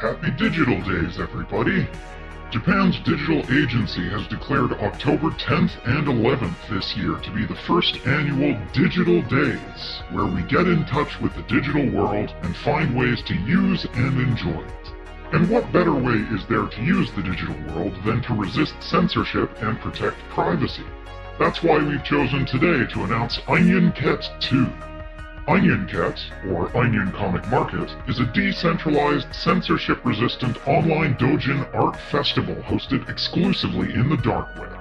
Happy Digital Days, everybody! Japan's digital agency has declared October 10th and 11th this year to be the first annual Digital Days, where we get in touch with the digital world and find ways to use and enjoy it. And what better way is there to use the digital world than to resist censorship and protect privacy? That's why we've chosen today to announce Onion Cat 2. Onion Cat, or Onion Comic Market, is a decentralized, censorship-resistant online doujin art festival hosted exclusively in the dark web.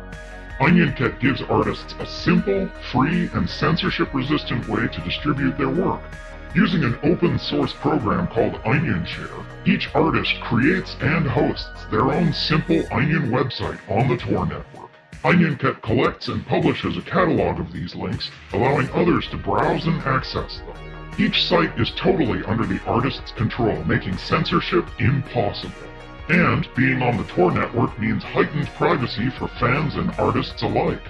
Onion Cat gives artists a simple, free, and censorship-resistant way to distribute their work. Using an open source program called OnionShare, each artist creates and hosts their own simple Onion website on the Tor network. OnionCat collects and publishes a catalog of these links, allowing others to browse and access them. Each site is totally under the artist's control, making censorship impossible. And being on the Tor network means heightened privacy for fans and artists alike.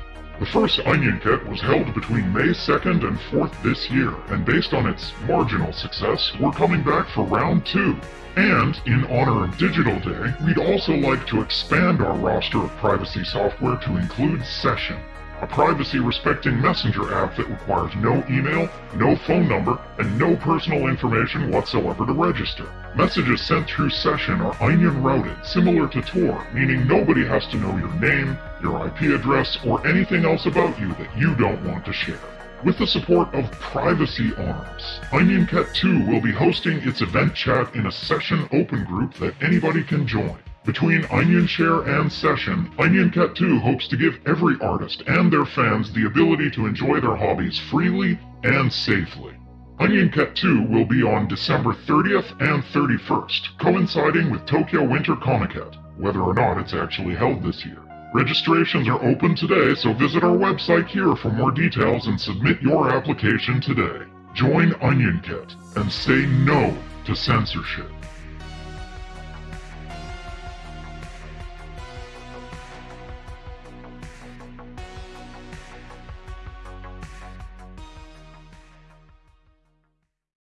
The first Onion Cat was held between May 2nd and 4th this year, and based on its marginal success, we're coming back for round 2. And, in honor of Digital Day, we'd also like to expand our roster of privacy software to include Session, a privacy-respecting messenger app that requires no email, no phone number, and no personal information whatsoever to register. Messages sent through Session are onion routed, similar to Tor, meaning nobody has to know your name, your IP address, or anything else about you that you don't want to share. With the support of Privacy Arms, OnionCat 2 will be hosting its event chat in a session open group that anybody can join. Between OnionShare and Session, OnionCat 2 hopes to give every artist and their fans the ability to enjoy their hobbies freely and safely. OnionCat 2 will be on December 30th and 31st, coinciding with Tokyo Winter Comiket, whether or not it's actually held this year. Registrations are open today, so visit our website here for more details and submit your application today. Join OnionKit and say no to censorship.